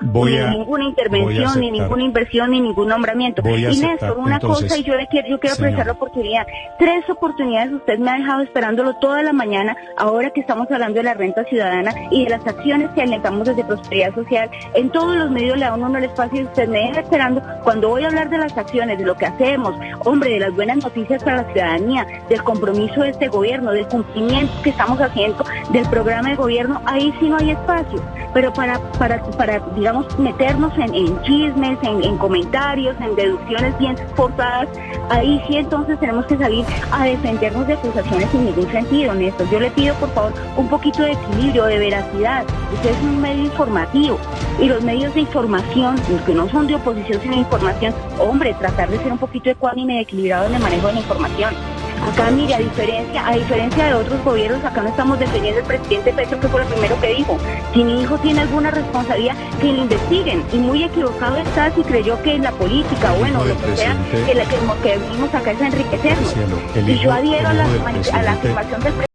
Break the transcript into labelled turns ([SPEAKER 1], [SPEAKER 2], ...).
[SPEAKER 1] Voy
[SPEAKER 2] ni
[SPEAKER 1] a-
[SPEAKER 2] ninguna intervención, ni ninguna inversión, ni ningún nombramiento.
[SPEAKER 1] Voy a
[SPEAKER 2] y Néstor, una
[SPEAKER 1] entonces,
[SPEAKER 2] cosa, y yo le quiero, yo quiero apreciar la oportunidad. Tres oportunidades usted me ha dejado esperándolo toda la mañana, ahora que estamos hablando de la renta ciudadana y de las acciones que alentamos desde Prosperidad Social. En todos los medios le da uno el espacio y usted me deja esperando cuando voy a hablar de las acciones, de lo que hacemos, hombre, de las buenas noticias para la ciudadanía, del compromiso de este gobierno, del cumplimiento que estamos haciendo del programa de gobierno, ahí sí no hay espacio. Pero para, para, para digamos, meternos en, chismes, en, en comentarios, en deducciones bien forzadas, ahí sí entonces tenemos que salir a defendernos de acusaciones sin ningún sentido, Néstor. Yo le pido, por favor, un poquito de equilibrio, de veracidad. Usted es un medio informativo y los medios de información, los que no son de oposición sino de información, hombre, tratar de ser un poquito ecuánime y equilibrado en el manejo de la información. Acá, mire, a diferencia, a diferencia de otros gobiernos, acá no estamos defendiendo al presidente Petro, que fue lo primero que dijo. Si mi hijo tiene alguna responsabilidad, que lo investiguen. Y muy equivocado está si creyó que en la política, bueno, lo que sea, que, la- que, que venimos acá es a enriquecernos.
[SPEAKER 1] Cielo,
[SPEAKER 2] Y yo adhiero a la, a la afirmación del presidente.